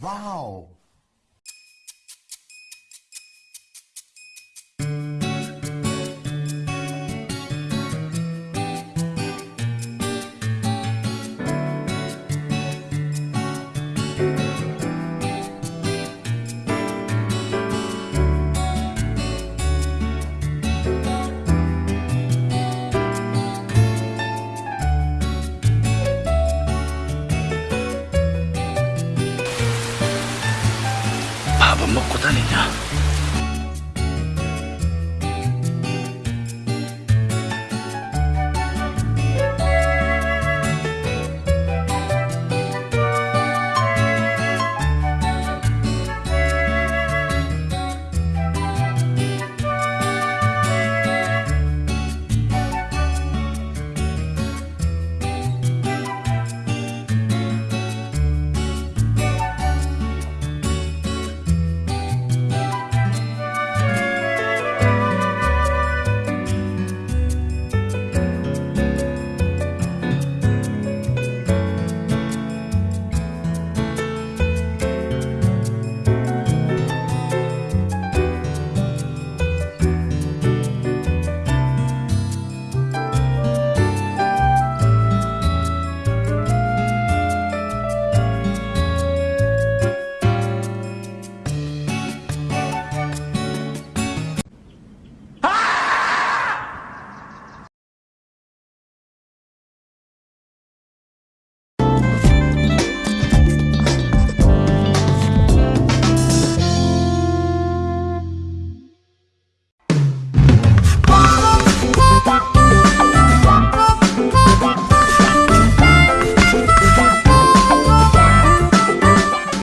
Wow.